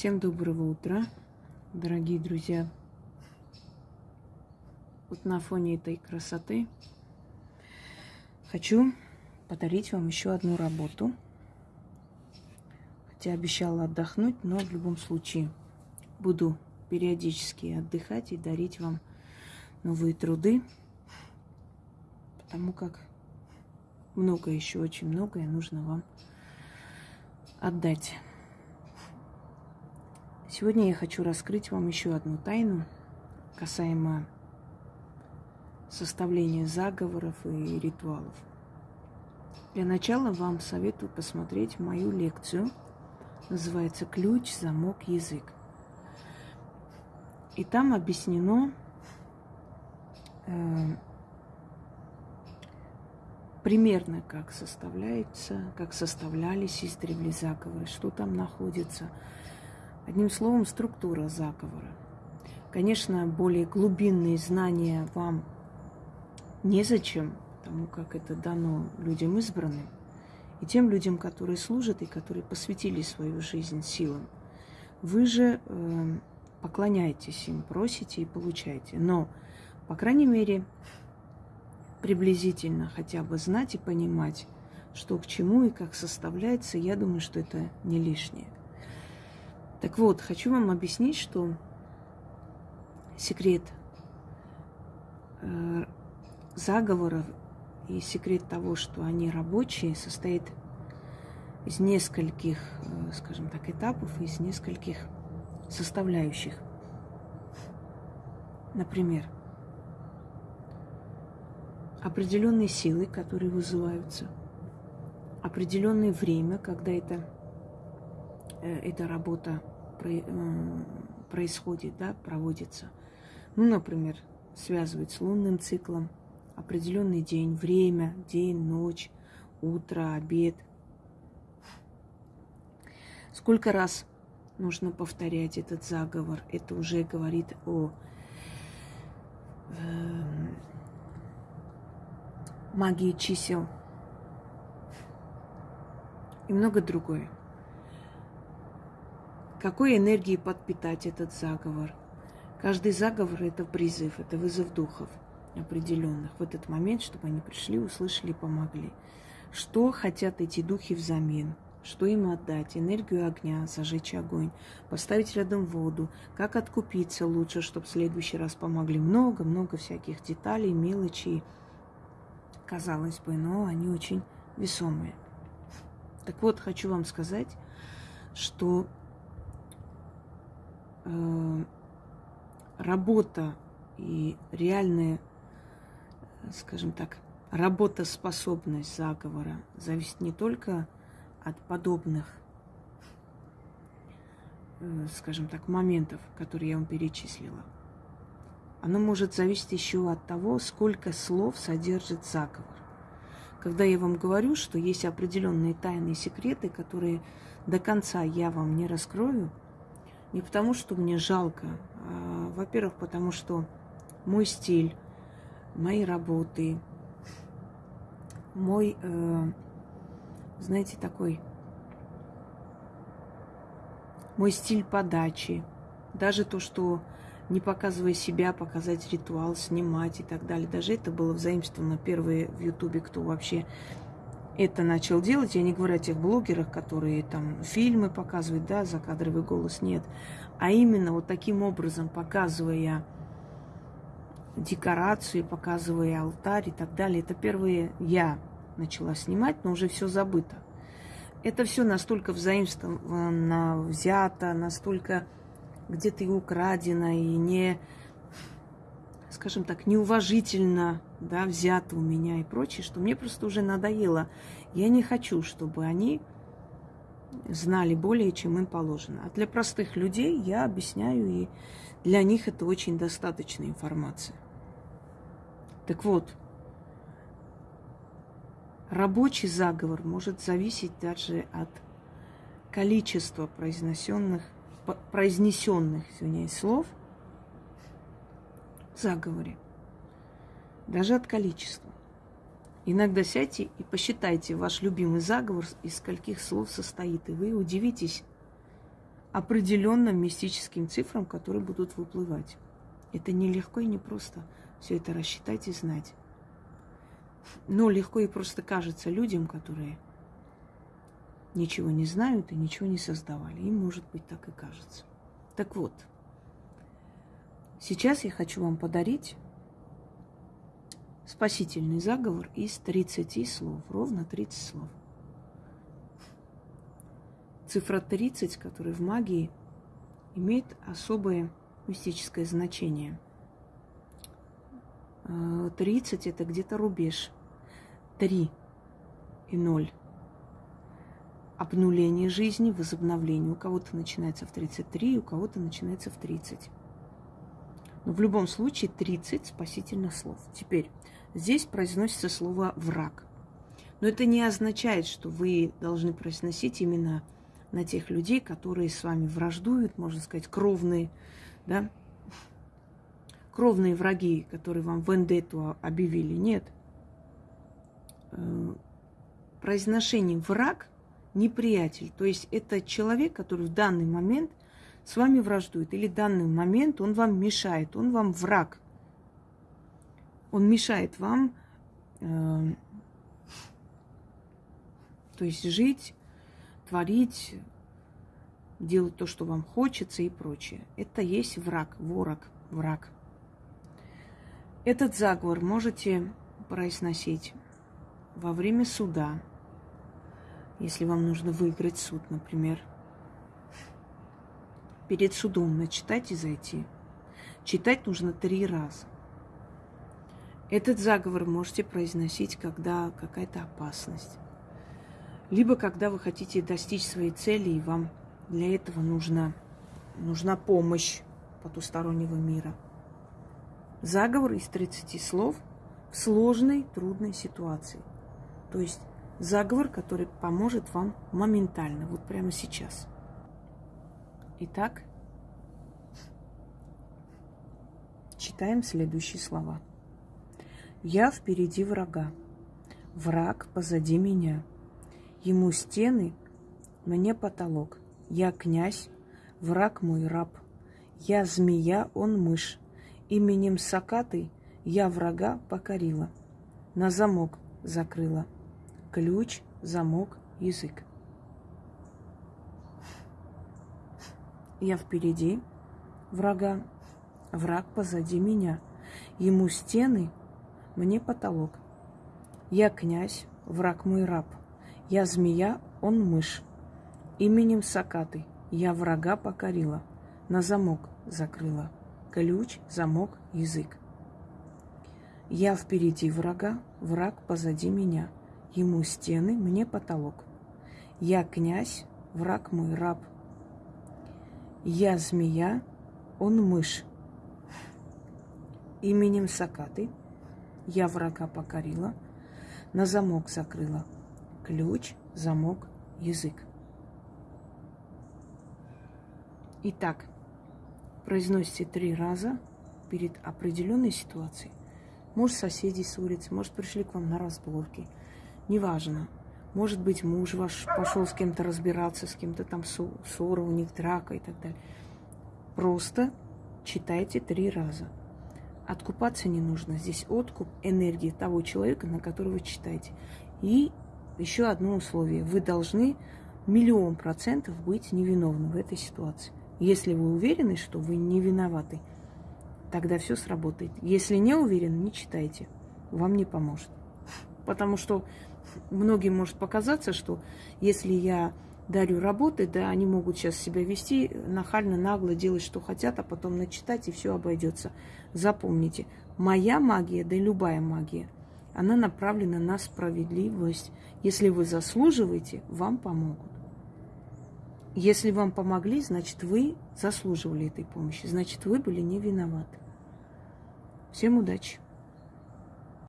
Всем доброго утра, дорогие друзья. Вот на фоне этой красоты хочу подарить вам еще одну работу. Хотя обещала отдохнуть, но в любом случае буду периодически отдыхать и дарить вам новые труды, потому как много еще, очень многое нужно вам отдать. Сегодня я хочу раскрыть вам еще одну тайну касаемо составления заговоров и ритуалов. Для начала вам советую посмотреть мою лекцию. Называется «Ключ, замок, язык». И там объяснено э, примерно, как составляется, как составлялись издревле заговоры, что там находится – Одним словом, структура заговора. Конечно, более глубинные знания вам незачем, потому как это дано людям избранным, и тем людям, которые служат и которые посвятили свою жизнь силам. Вы же э, поклоняетесь им, просите и получаете. Но, по крайней мере, приблизительно хотя бы знать и понимать, что к чему и как составляется, я думаю, что это не лишнее. Так вот, хочу вам объяснить, что секрет э, заговоров и секрет того, что они рабочие, состоит из нескольких, э, скажем так, этапов, из нескольких составляющих. Например, определенные силы, которые вызываются, определенное время, когда это, э, эта работа происходит, да, проводится. Ну, например, связывать с лунным циклом определенный день, время, день, ночь, утро, обед. Сколько раз нужно повторять этот заговор? Это уже говорит о э, магии чисел и много другое. Какой энергией подпитать этот заговор? Каждый заговор – это призыв, это вызов духов определенных в этот момент, чтобы они пришли, услышали, помогли. Что хотят эти духи взамен? Что им отдать? Энергию огня, зажечь огонь, поставить рядом воду, как откупиться лучше, чтобы в следующий раз помогли. Много-много всяких деталей, мелочей, казалось бы, но они очень весомые. Так вот, хочу вам сказать, что работа и реальная, скажем так, работоспособность заговора зависит не только от подобных, э, скажем так, моментов, которые я вам перечислила. Оно может зависеть еще от того, сколько слов содержит заговор. Когда я вам говорю, что есть определенные тайные секреты, которые до конца я вам не раскрою – не потому, что мне жалко, а, во-первых, потому что мой стиль, мои работы, мой, э, знаете, такой, мой стиль подачи, даже то, что не показывая себя, показать ритуал, снимать и так далее. Даже это было взаимствовано первые в Ютубе, кто вообще это начал делать. Я не говорю о тех блогерах, которые там фильмы показывают, да, закадровый голос, нет. А именно вот таким образом, показывая декорацию, показывая алтарь и так далее. Это первые я начала снимать, но уже все забыто. Это все настолько взаимствовано, взято, настолько где-то и украдено, и не, скажем так, неуважительно да, взято у меня и прочее, что мне просто уже надоело. Я не хочу, чтобы они знали более, чем им положено. А для простых людей я объясняю, и для них это очень достаточная информация. Так вот, рабочий заговор может зависеть даже от количества произнесенных, произнесенных извиняюсь, слов заговоре даже от количества. Иногда сядьте и посчитайте ваш любимый заговор, из скольких слов состоит, и вы удивитесь определенным мистическим цифрам, которые будут выплывать. Это нелегко и не просто все это рассчитать и знать. Но легко и просто кажется людям, которые ничего не знают и ничего не создавали. Им, может быть, так и кажется. Так вот, сейчас я хочу вам подарить спасительный заговор из 30 слов, ровно 30 слов. Цифра 30, которая в магии имеет особое мистическое значение. 30 э, это где-то рубеж. 3 и 0 обнуление жизни, возобновление. У кого-то начинается в 33, у кого-то начинается в 30. В любом случае 30 спасительных слов. Теперь, здесь произносится слово «враг». Но это не означает, что вы должны произносить именно на тех людей, которые с вами враждуют, можно сказать, кровные, да, кровные враги, которые вам вендетту объявили. Нет. Э, произношение «враг» неприятель. То есть это человек, который в данный момент с вами враждует. Или данный момент он вам мешает, он вам враг. Он мешает вам, э, то есть жить, творить, делать то, что вам хочется и прочее. Это есть враг, ворог, враг. Этот заговор можете произносить во время суда, если вам нужно выиграть суд, например. Перед судом начитать и зайти. Читать нужно три раза. Этот заговор можете произносить, когда какая-то опасность. Либо когда вы хотите достичь своей цели, и вам для этого нужна, нужна помощь потустороннего мира. Заговор из 30 слов в сложной, трудной ситуации. То есть заговор, который поможет вам моментально, вот прямо сейчас. Итак, читаем следующие слова. Я впереди врага, враг позади меня. Ему стены, мне потолок. Я князь, враг мой раб. Я змея, он мышь. Именем Сакаты я врага покорила. На замок закрыла ключ, замок, язык. Я впереди врага, враг позади меня. Ему стены, мне потолок. Я князь, враг мой раб. Я змея, он мышь. Именем Сакаты я врага покорила, на замок закрыла. Ключ, замок, язык. Я впереди врага, враг позади меня – Ему стены, мне потолок. Я князь, враг мой раб. Я змея, он мышь. Именем Сакаты я врага покорила, на замок закрыла. Ключ, замок, язык. Итак, произносите три раза перед определенной ситуацией. Может, соседи с улицы, может, пришли к вам на разборки – неважно. Может быть, муж ваш пошел с кем-то разбираться, с кем-то там ссора, у них драка и так далее. Просто читайте три раза. Откупаться не нужно. Здесь откуп энергии того человека, на которого вы читаете. И еще одно условие. Вы должны миллион процентов быть невиновны в этой ситуации. Если вы уверены, что вы не виноваты, тогда все сработает. Если не уверены, не читайте. Вам не поможет. Потому что многим может показаться, что если я дарю работы, да, они могут сейчас себя вести нахально, нагло, делать, что хотят, а потом начитать, и все обойдется. Запомните, моя магия, да и любая магия, она направлена на справедливость. Если вы заслуживаете, вам помогут. Если вам помогли, значит, вы заслуживали этой помощи, значит, вы были не виноваты. Всем удачи!